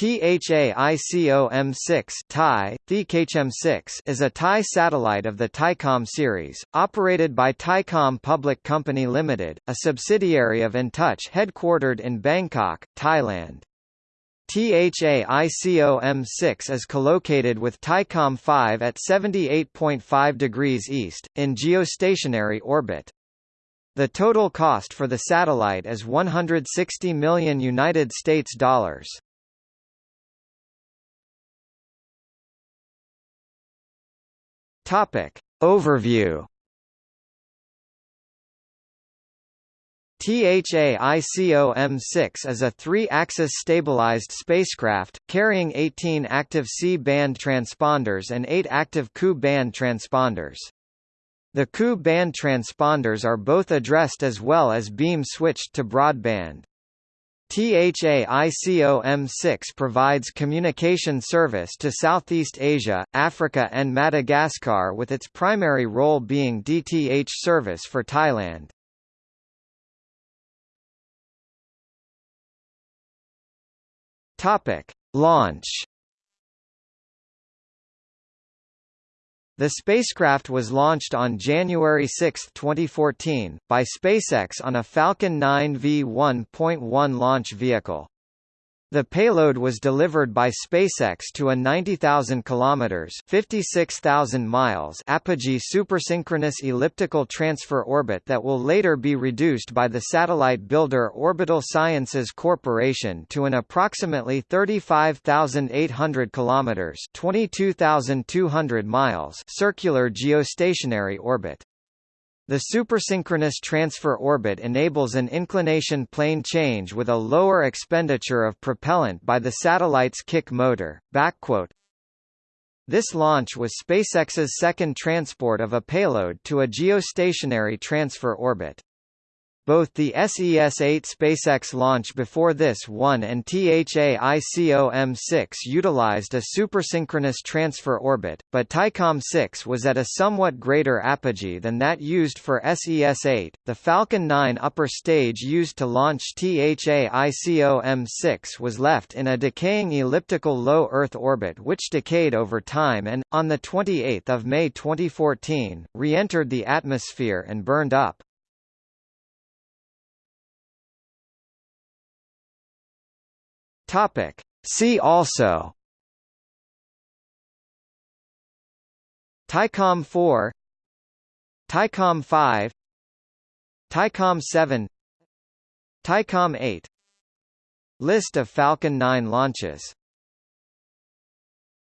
THAICOM-6 THAI, THAICOM-6 is a Thai satellite of the Thaicom series, operated by Thaicom Public Company Limited, a subsidiary of InTouch headquartered in Bangkok, Thailand. THAICOM-6 is collocated with Thaicom 5 at 78.5 degrees east, in geostationary orbit. The total cost for the satellite is 160 million United States dollars. Topic. Overview THAICOM-6 is a three-axis stabilized spacecraft, carrying 18 active C-band transponders and 8 active Ku-band transponders. The Ku-band transponders are both addressed as well as beam-switched to broadband. THAICOM-6 provides communication service to Southeast Asia, Africa and Madagascar with its primary role being DTH service for Thailand. Topic: Launch The spacecraft was launched on January 6, 2014, by SpaceX on a Falcon 9 V1.1 launch vehicle. The payload was delivered by SpaceX to a 90,000 kilometers (56,000 miles) apogee supersynchronous elliptical transfer orbit that will later be reduced by the satellite builder Orbital Sciences Corporation to an approximately 35,800 kilometers (22,200 miles) circular geostationary orbit. The supersynchronous transfer orbit enables an inclination plane change with a lower expenditure of propellant by the satellite's kick motor. This launch was SpaceX's second transport of a payload to a geostationary transfer orbit. Both the SES-8 SpaceX launch before this one and THAICOM-6 utilized a supersynchronous transfer orbit, but Thaicom-6 was at a somewhat greater apogee than that used for SES-8. The Falcon 9 upper stage used to launch THAICOM-6 was left in a decaying elliptical low Earth orbit which decayed over time and, on 28 May 2014, re-entered the atmosphere and burned up. Topic. See also. Thaicom 4 Thaicom 5 Thaicom 7 Thaicom 8 List of Falcon 9 launches